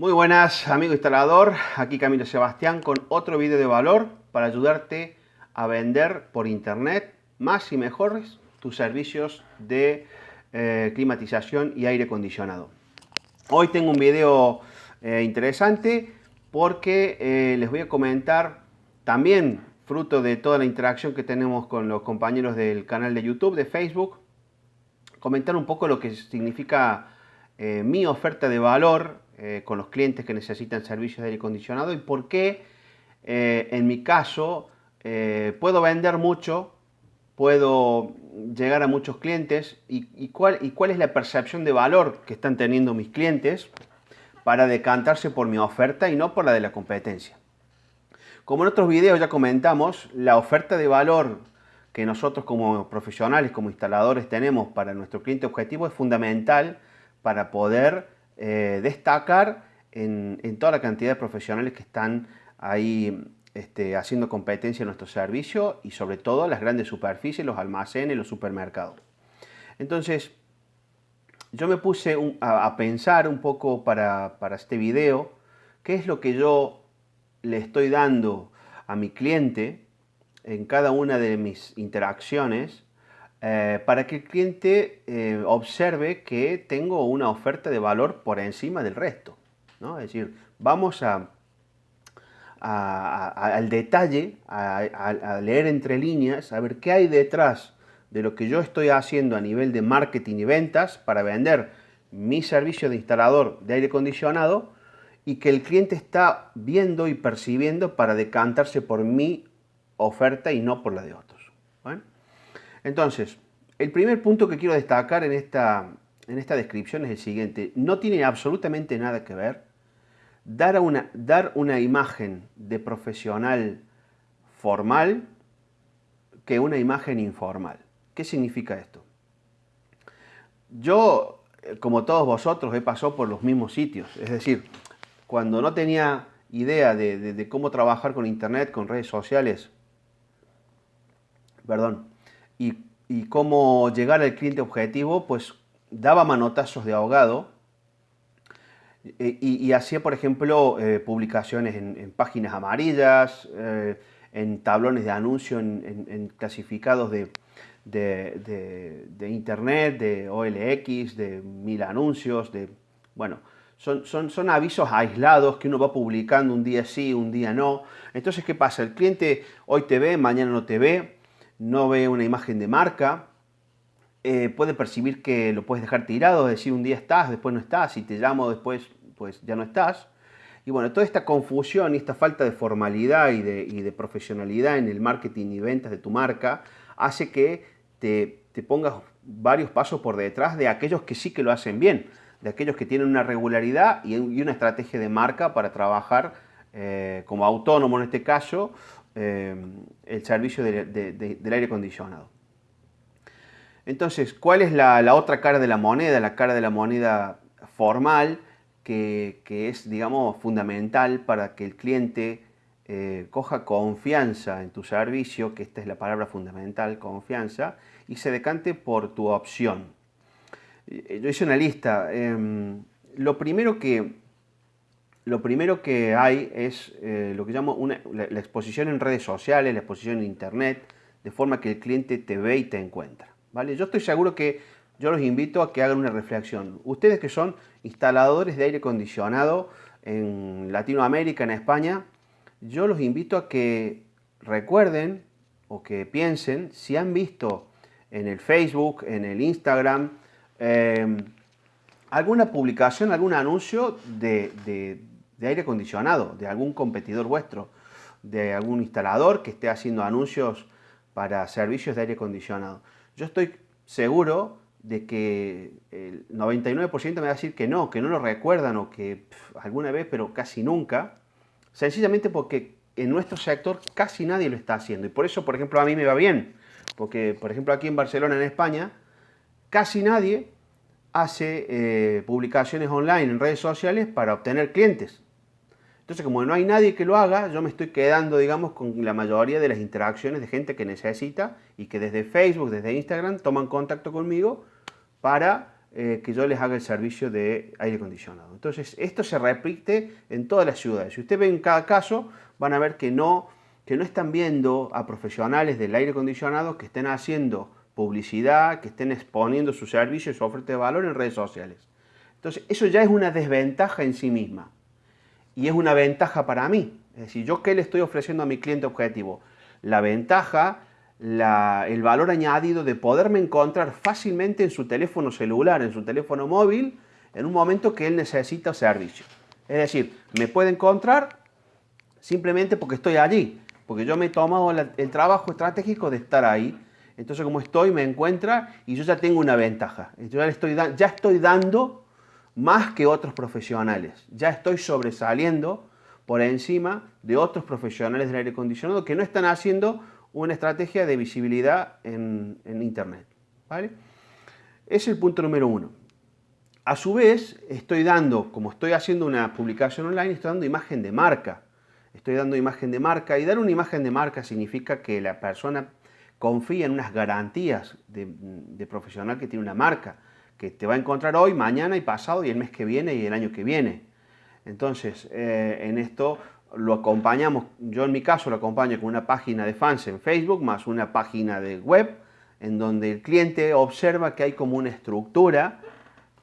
Muy buenas amigo instalador, aquí Camilo Sebastián con otro video de valor para ayudarte a vender por internet más y mejores tus servicios de eh, climatización y aire acondicionado. Hoy tengo un video eh, interesante porque eh, les voy a comentar también fruto de toda la interacción que tenemos con los compañeros del canal de YouTube, de Facebook, comentar un poco lo que significa mi oferta de valor eh, con los clientes que necesitan servicios de aire acondicionado y por qué eh, en mi caso eh, puedo vender mucho, puedo llegar a muchos clientes y, cuál, y cuál es la percepción de valor que están teniendo mis clientes para decantarse por mi oferta y no por la de la competencia. Como en otros videos ya comentamos, la oferta de valor que nosotros como profesionales, como instaladores tenemos para nuestro cliente objetivo es fundamental para poder eh, destacar en, toda la cantidad de profesionales que están ahí este, haciendo competencia en nuestro servicio y sobre todo las grandes superficies, los almacenes, los supermercados. Entonces, yo me puse a, pensar un poco para, este video qué es lo que yo le estoy dando a mi cliente en cada una de mis interacciones eh, para que el cliente eh, observe que tengo una oferta de valor por encima del resto. ¿no? Es decir, vamos a, al detalle, a, leer entre líneas, a ver qué hay detrás de lo que yo estoy haciendo a nivel de marketing y ventas para vender mi servicio de instalador de aire acondicionado y que el cliente está viendo y percibiendo para decantarse por mi oferta y no por la de otros. Entonces, el primer punto que quiero destacar en esta, en esta descripción es el siguiente. No tiene absolutamente nada que ver dar una, dar una imagen de profesional formal que una imagen informal. ¿Qué significa esto? Yo, como todos vosotros, he pasado por los mismos sitios. Es decir, cuando no tenía idea de, de cómo trabajar con internet, con redes sociales, perdón, y, cómo llegar al cliente objetivo, pues daba manotazos de ahogado e, y, hacía, por ejemplo, eh, publicaciones en, páginas amarillas, eh, en tablones de anuncio, en, clasificados de, de, internet, de OLX, de mil anuncios, de, bueno, son, son, son, avisos aislados que uno va publicando un día sí, un día no. Entonces, ¿qué pasa? El cliente hoy te ve, mañana no te ve, no ve una imagen de marca, eh, puede percibir que lo puedes dejar tirado, decir, un día estás, después no estás, si te llamo después, pues ya no estás. Y bueno, toda esta confusión y esta falta de formalidad y de, profesionalidad en el marketing y ventas de tu marca hace que te, pongas varios pasos por detrás de aquellos que sí que lo hacen bien, de aquellos que tienen una regularidad y, una estrategia de marca para trabajar eh, como autónomo en este caso eh, el servicio del aire acondicionado. Entonces, ¿cuál es la, otra cara de la moneda? La cara de la moneda formal, que, es, digamos, fundamental para que el cliente eh, coja confianza en tu servicio, que esta es la palabra fundamental, confianza, y se decante por tu opción. Eh, yo hice una lista. Em, lo primero que, lo primero que hay es eh, lo que llamo la, exposición en redes sociales, la exposición en internet, de forma que el cliente te ve y te encuentra. ¿vale? Yo estoy seguro que yo los invito a que hagan una reflexión. Ustedes que son instaladores de aire acondicionado en Latinoamérica, en España, yo los invito a que recuerden o que piensen si han visto en el Facebook, en el Instagram, eh, alguna publicación, algún anuncio de aire acondicionado, de algún competidor vuestro, de algún instalador que esté haciendo anuncios para servicios de aire acondicionado. Yo estoy seguro de que el 99% me va a decir que no, que no lo recuerdan o que alguna vez, pero casi nunca, sencillamente porque en nuestro sector casi nadie lo está haciendo. Y por eso, por ejemplo, a mí me va bien, porque, por ejemplo, aquí en Barcelona, en España, casi nadie hace eh, publicaciones online en redes sociales para obtener clientes. Entonces, como no hay nadie que lo haga, yo me estoy quedando, digamos, con la mayoría de las interacciones de gente que necesita y que desde Facebook, desde Instagram, toman contacto conmigo para eh, que yo les haga el servicio de aire acondicionado. Entonces, esto se repite en todas las ciudades. Si usted ve en cada caso, van a ver que no, que no están viendo a profesionales del aire acondicionado que estén haciendo publicidad, que estén exponiendo sus servicios, su oferta de valor en redes sociales. Entonces, eso ya es una desventaja en sí misma. Y es una ventaja para mí. Es decir, ¿yo qué le estoy ofreciendo a mi cliente objetivo? La ventaja el valor añadido de poderme encontrar fácilmente en su teléfono celular, en su teléfono móvil, en un momento que él necesita servicio. Es decir, me puede encontrar simplemente porque estoy allí, porque yo me he tomado el trabajo estratégico de estar ahí. Entonces, como estoy, me encuentra y yo ya tengo una ventaja. Yo ya, estoy, ya estoy dando más que otros profesionales. Ya estoy sobresaliendo por encima de otros profesionales del aire acondicionado que no están haciendo una estrategia de visibilidad en, Internet. ¿vale? Es el punto número uno. A su vez, estoy dando, como estoy haciendo una publicación online, estoy dando imagen de marca. Estoy dando imagen de marca y dar una imagen de marca significa que la persona confía en unas garantías de, profesional que tiene una marca, que te va a encontrar hoy, mañana y pasado y el mes que viene y el año que viene. Entonces, eh, en esto lo acompañamos, yo en mi caso lo acompaño con una página de fans en Facebook más una página de web en donde el cliente observa que hay como una estructura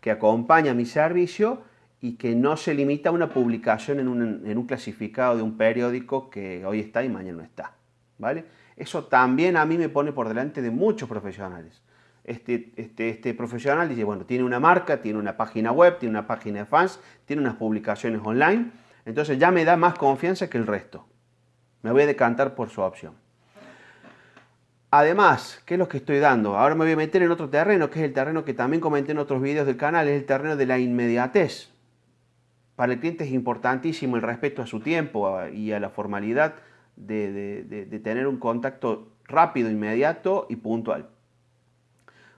que acompaña mi servicio y que no se limita a una publicación en un, clasificado de un periódico que hoy está y mañana no está. ¿vale? Eso también a mí me pone por delante de muchos profesionales. Este, este, este profesional dice, bueno, tiene una marca, tiene una página web, tiene una página de fans, tiene unas publicaciones online, entonces ya me da más confianza que el resto. Me voy a decantar por su opción. Además, ¿qué es lo que estoy dando? Ahora me voy a meter en otro terreno, que es el terreno que también comenté en otros videos del canal, es el terreno de la inmediatez. Para el cliente es importantísimo el respeto a su tiempo y a la formalidad de, tener un contacto rápido, inmediato y puntual.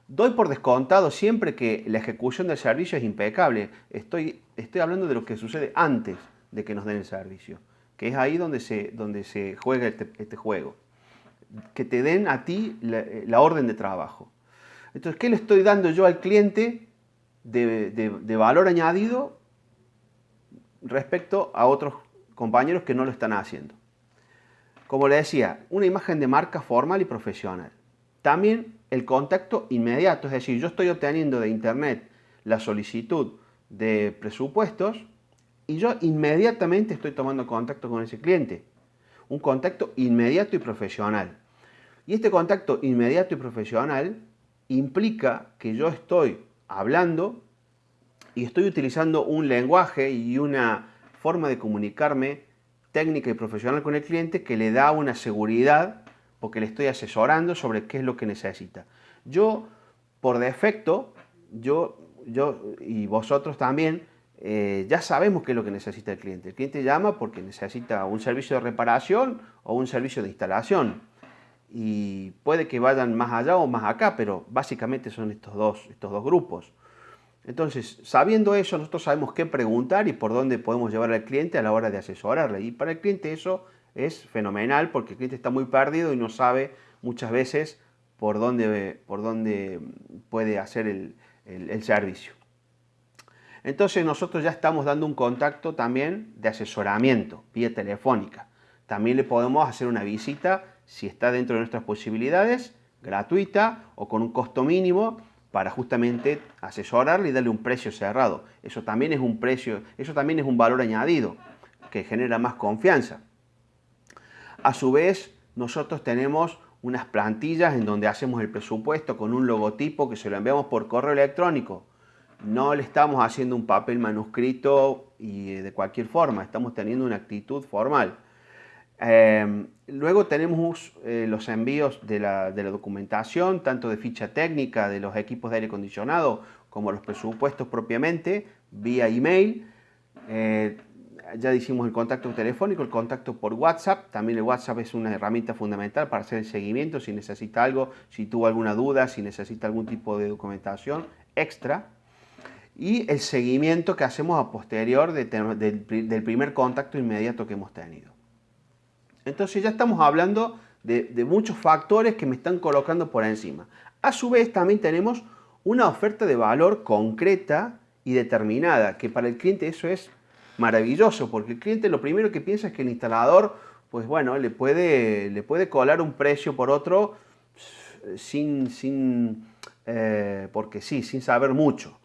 Doy por descontado siempre que la ejecución del servicio es impecable. Estoy, hablando de lo que sucede antes de que nos den el servicio. Que es ahí donde se, juega este, este juego. Que te den a ti la, orden de trabajo. Entonces, ¿qué le estoy dando yo al cliente de, valor añadido respecto a otros compañeros que no lo están haciendo? Como le decía, una imagen de marca formal y profesional. También el contacto inmediato, es decir, yo estoy obteniendo de internet la solicitud de presupuestos y yo inmediatamente estoy tomando contacto con ese cliente. Un contacto inmediato y profesional. Y este contacto inmediato y profesional implica que yo estoy hablando y estoy utilizando un lenguaje y una forma de comunicarme técnica y profesional con el cliente que le da una seguridad porque le estoy asesorando sobre qué es lo que necesita. Yo, por defecto, yo, yo y vosotros también, eh, ya sabemos qué es lo que necesita el cliente. El cliente llama porque necesita un servicio de reparación o un servicio de instalación. Y puede que vayan más allá o más acá, pero básicamente son estos dos, estos dos grupos. Entonces, sabiendo eso, nosotros sabemos qué preguntar y por dónde podemos llevar al cliente a la hora de asesorarle. Y para el cliente eso es fenomenal porque el cliente está muy perdido y no sabe muchas veces por dónde, por dónde puede hacer el servicio. Entonces nosotros ya estamos dando un contacto también de asesoramiento vía telefónica. También le podemos hacer una visita si está dentro de nuestras posibilidades, gratuita o con un costo mínimo para justamente asesorarle y darle un precio cerrado. Eso también es un precio, eso también es un valor añadido que genera más confianza. A su vez, nosotros tenemos unas plantillas en donde hacemos el presupuesto con un logotipo que se lo enviamos por correo electrónico no le estamos haciendo un papel manuscrito y eh, de cualquier forma, estamos teniendo una actitud formal. Em, luego tenemos eh, los envíos de la, documentación, tanto de ficha técnica de los equipos de aire acondicionado como los presupuestos propiamente, vía email. Eh, ya hicimos el contacto telefónico, el contacto por WhatsApp. También el WhatsApp es una herramienta fundamental para hacer el seguimiento si necesita algo, si tuvo alguna duda, si necesita algún tipo de documentación extra y el seguimiento que hacemos a posterior del primer contacto inmediato que hemos tenido. Entonces ya estamos hablando de, muchos factores que me están colocando por encima. A su vez también tenemos una oferta de valor concreta y determinada, que para el cliente eso es maravilloso, porque el cliente lo primero que piensa es que el instalador, pues bueno, le puede, le puede colar un precio por otro sin, sin eh, porque sí, sin saber mucho.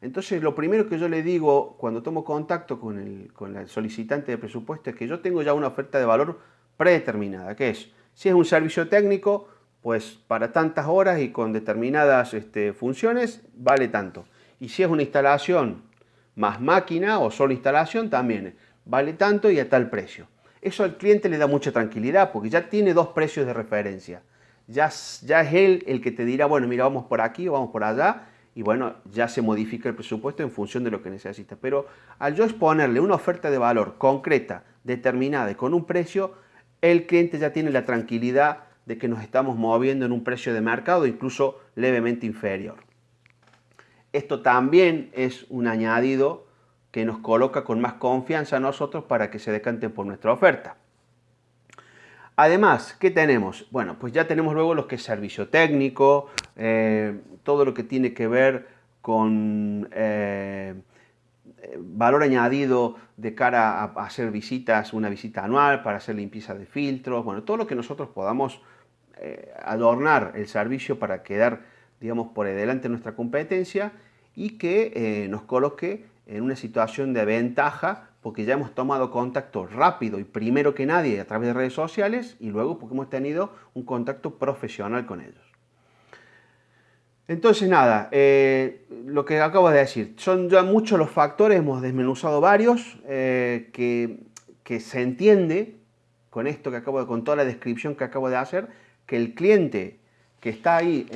Entonces, lo primero que yo le digo cuando tomo contacto con el, con el solicitante de presupuesto es que yo tengo ya una oferta de valor predeterminada, que es, si es un servicio técnico, pues para tantas horas y con determinadas este, funciones vale tanto. Y si es una instalación más máquina o solo instalación, también vale tanto y a tal precio. Eso al cliente le da mucha tranquilidad porque ya tiene dos precios de referencia. Ya, ya es él el que te dirá, bueno, mira, vamos por aquí o vamos por allá y bueno, ya se modifica el presupuesto en función de lo que necesita. Pero al yo exponerle una oferta de valor concreta, determinada y con un precio, el cliente ya tiene la tranquilidad de que nos estamos moviendo en un precio de mercado incluso levemente inferior. Esto también es un añadido que nos coloca con más confianza a nosotros para que se decanten por nuestra oferta. Además, ¿qué tenemos? Bueno, pues ya tenemos luego lo que es servicio técnico, eh, todo lo que tiene que ver con eh, valor añadido de cara a, hacer visitas, una visita anual para hacer limpieza de filtros, bueno, todo lo que nosotros podamos eh, adornar el servicio para quedar, digamos, por delante de nuestra competencia y que eh, nos coloque en una situación de ventaja porque ya hemos tomado contacto rápido y primero que nadie a través de redes sociales y luego porque hemos tenido un contacto profesional con ellos. Entonces nada, eh, lo que acabo de decir, son ya muchos los factores, hemos desmenuzado varios, eh, que, se entiende con esto que acabo de, con toda la descripción que acabo de hacer, que el cliente que está ahí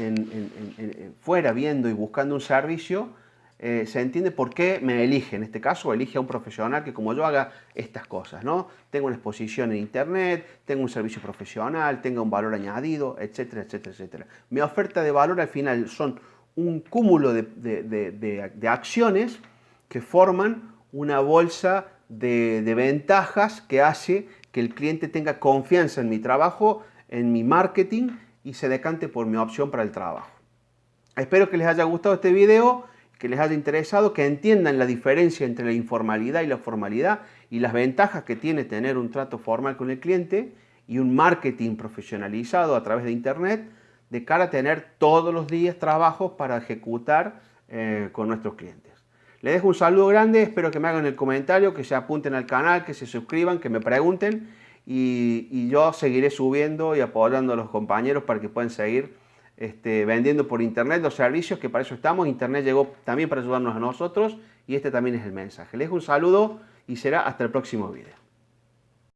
fuera viendo y buscando un servicio, eh, se entiende por qué me elige, en este caso elige a un profesional que como yo haga estas cosas, ¿no? Tengo una exposición en internet, tengo un servicio profesional, tengo un valor añadido, etcétera, etcétera, etcétera. Mi oferta de valor al final son un cúmulo de, acciones que forman una bolsa de, ventajas que hace que el cliente tenga confianza en mi trabajo, en mi marketing y se decante por mi opción para el trabajo. Espero que les haya gustado este video que les haya interesado, que entiendan la diferencia entre la informalidad y la formalidad y las ventajas que tiene tener un trato formal con el cliente y un marketing profesionalizado a través de Internet de cara a tener todos los días trabajos para ejecutar eh, con nuestros clientes. Les dejo un saludo grande, espero que me hagan el comentario, que se apunten al canal, que se suscriban, que me pregunten y, yo seguiré subiendo y apoyando a los compañeros para que puedan seguir este, vendiendo por internet los servicios, que para eso estamos. Internet llegó también para ayudarnos a nosotros y este también es el mensaje. Les un saludo y será hasta el próximo video.